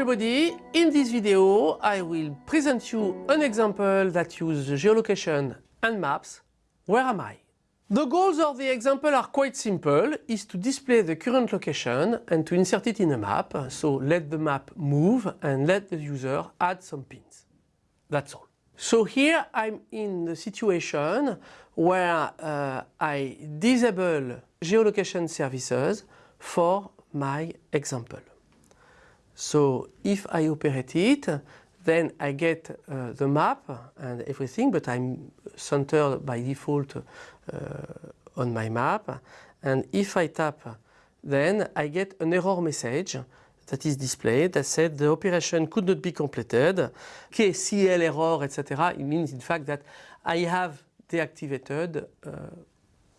everybody, in this video I will present you an example that uses geolocation and maps. Where am I? The goals of the example are quite simple, is to display the current location and to insert it in a map. So let the map move and let the user add some pins. That's all. So here I'm in the situation where uh, I disable geolocation services for my example. So if I operate it, then I get uh, the map and everything, but I'm centered by default uh, on my map. And if I tap, then I get an error message that is displayed that said the operation could not be completed. KCL error, etc. It means in fact that I have deactivated uh,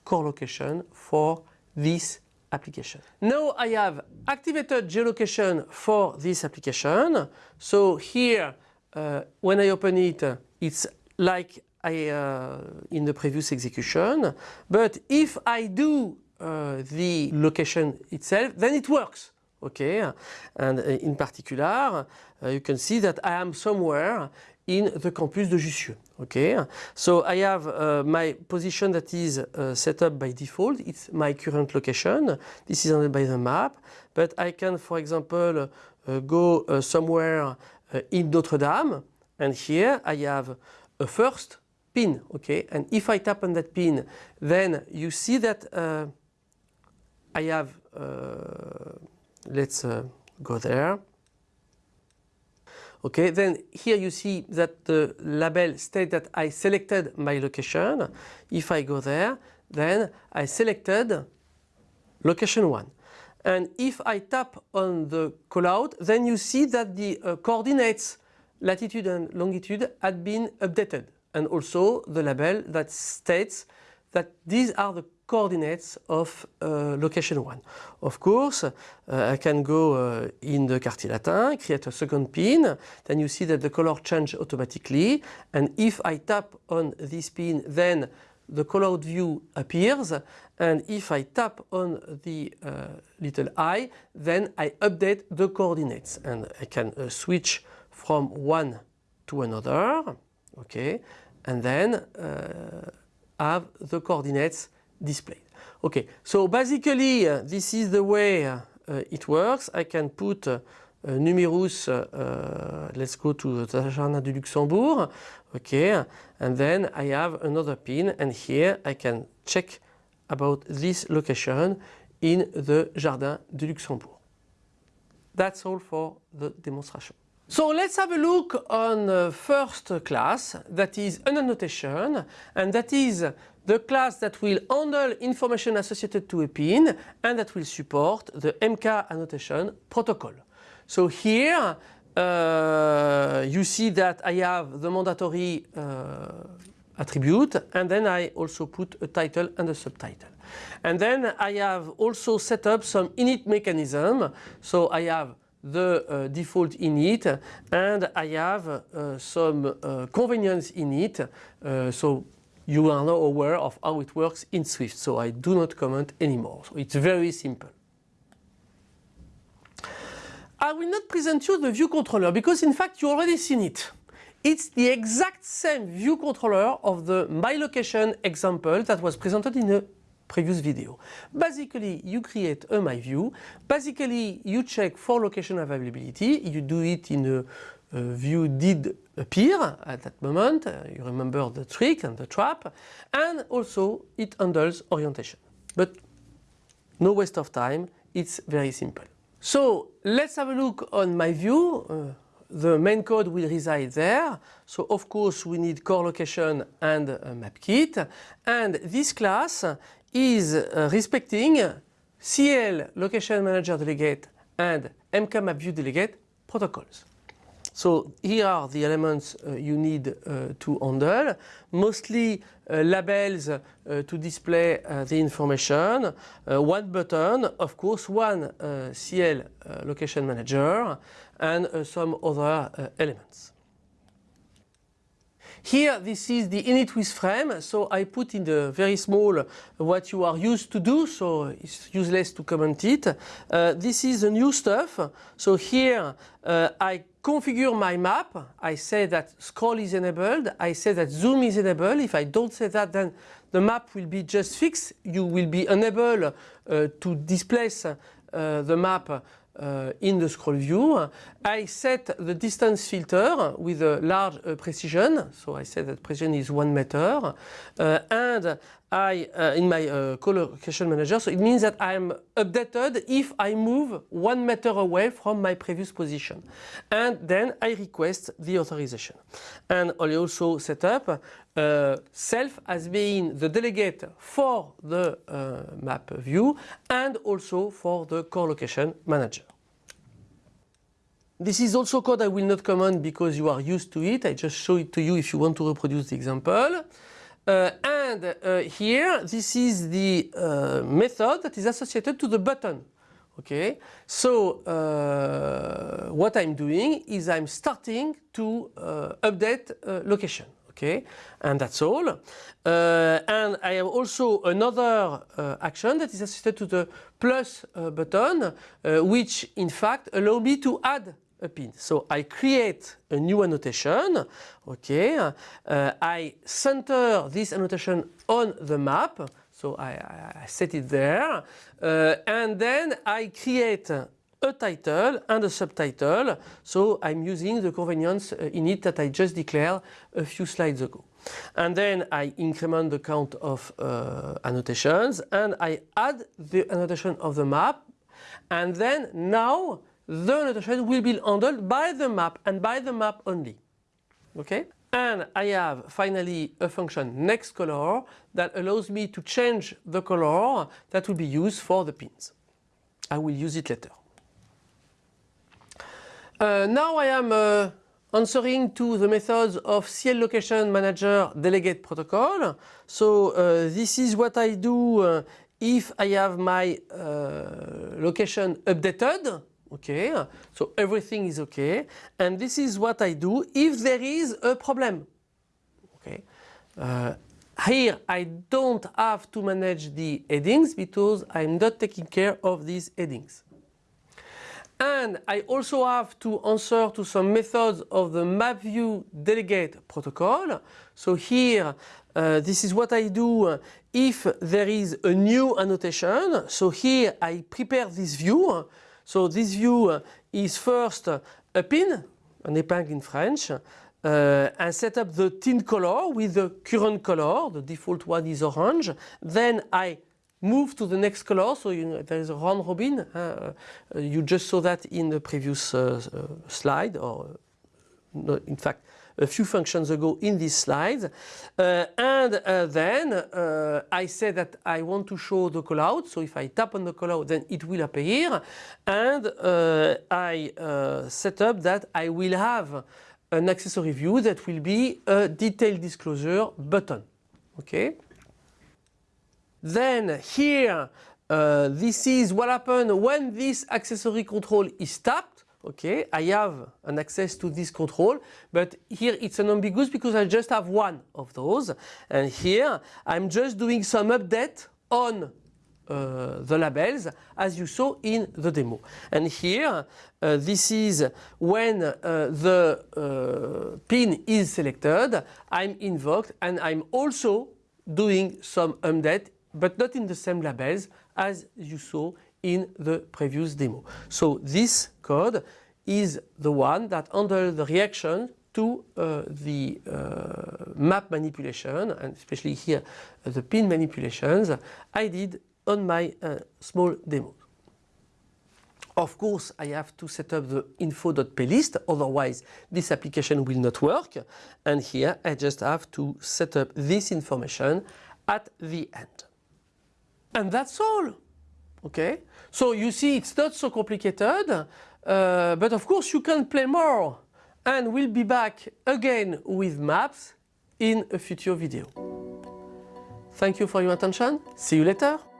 core location for this application. Now I have activated geolocation for this application. So here, uh, when I open it, it's like I, uh, in the previous execution. But if I do uh, the location itself, then it works. Okay, and uh, in particular, uh, you can see that I am somewhere in the campus de Jussieu. Okay, so I have uh, my position that is uh, set up by default. It's my current location. This is handled by the map, but I can, for example, uh, go uh, somewhere uh, in Notre Dame, and here I have a first pin. Okay, and if I tap on that pin, then you see that uh, I have. let's go there. Okay, then here you see that the label states that I selected my location. If I go there, then I selected location 1. And if I tap on the callout, then you see that the uh, coordinates latitude and longitude had been updated. And also the label that states that these are the coordinates of uh, location 1. Of course, uh, I can go uh, in the Quartier Latin, create a second pin, then you see that the color change automatically, and if I tap on this pin, then the callout view appears, and if I tap on the uh, little eye, then I update the coordinates, and I can uh, switch from one to another, okay, and then uh, have the coordinates displayed. Okay, so basically uh, this is the way uh, it works. I can put uh, numerus, let's go to the Jardin du Luxembourg, okay, and then I have another pin and here I can check about this location in the Jardin du Luxembourg. That's all for the demonstration. So let's have a look on the first class that is an annotation and that is the class that will handle information associated to a pin and that will support the MK annotation protocol. So here uh, you see that I have the mandatory uh, attribute and then I also put a title and a subtitle. And then I have also set up some init mechanism. So I have the uh, default init and I have uh, some uh, convenience init. Uh, so you are now aware of how it works in Swift, so I do not comment anymore. So it's very simple. I will not present you the view controller because in fact you already seen it. It's the exact same view controller of the My Location example that was presented in the previous video. Basically you create a My View, basically you check for location availability, you do it in a view did appear at that moment, uh, you remember the trick and the trap, and also it handles orientation. But no waste of time, it's very simple. So let's have a look on my view. Uh, the main code will reside there. So of course we need core location and map kit. And this class is uh, respecting CL location manager delegate and map view delegate protocols. So here are the elements uh, you need uh, to handle. Mostly uh, labels uh, to display uh, the information, uh, one button, of course one CL location manager and some other elements. Here this is the init with frame, so I put in the very small what you are used to do, so it's useless to comment it. Uh, this is the new stuff, so here uh, I configure my map, I say that scroll is enabled, I say that zoom is enabled, if I don't say that then the map will be just fixed, you will be unable uh, to displace uh, the map uh, in the scroll view. I set the distance filter with a large uh, precision, so I say that precision is 1 meter, uh, and I, uh, in my uh, CL location manager, so it means that I am updated if I move 1 meter away from my previous position. And then I request the authorization. And I also set up uh, self as being the delegate for the map view and also for the CL location manager. This is also code I will not comment because you are used to it. I just show it to you if you want to reproduce the example. Uh, and uh, here, this is the uh, method that is associated to the button. Okay, so uh, what I'm doing is I'm starting to uh, update uh, location. Okay, and that's all. and I have also another action that is associated to the plus button, which in fact allow me to add a pin. So I create a new annotation, okay, uh, I center this annotation on the map, so I, I set it there, uh, and then I create a title and a subtitle, so I'm using the convenience uh, init that I just declared a few slides ago. And then I increment the count of uh, annotations and I add the annotation of the map and then now the annotation will be handled by the map and by the map only. Okay? And I have finally a function next color that allows me to change the color that will be used for the pins. I will use it later. Uh, now I am uh, answering to the methods of CL Location Manager Delegate Protocol. So uh, this is what I do uh, if I have my uh, location updated okay so everything is okay and this is what I do if there is a problem okay uh, here I don't have to manage the headings because I'm not taking care of these headings and I also have to answer to some methods of the MapView delegate protocol. So here, uh, this is what I do if there is a new annotation. So here I prepare this view. So this view is first a pin, an épingle in French, uh, and set up the tint color with the current color, the default one is orange. Then I move to the next color, so you know, there is a round robin. Uh, you just saw that in the previous uh, uh slide, or in fact a few functions ago in this slide. Uh, and uh, then uh, I say that I want to show the callout. So if I tap on the callout, then it will appear. And uh, I uh, set up that I will have an accessory view that will be a detailed disclosure button. Okay. Then here, uh, this is what happens when this accessory control is tapped okay, I have an access to this control, but here it's an ambiguous because I just have one of those. And here I'm just doing some update on uh, the labels as you saw in the demo. And here uh, this is when uh, the uh, pin is selected, I'm invoked and I'm also doing some update but not in the same labels as you saw in the previous demo. So this code is the one that handles the reaction to uh, the uh, map manipulation and especially here uh, the pin manipulations I did on my uh, small demo. Of course I have to set up the info.plist otherwise this application will not work and here I just have to set up this information at the end. And that's all. Okay, so you see it's not so complicated, uh, but of course you can play more and we'll be back again with maps in a future video. Thank you for your attention, see you later.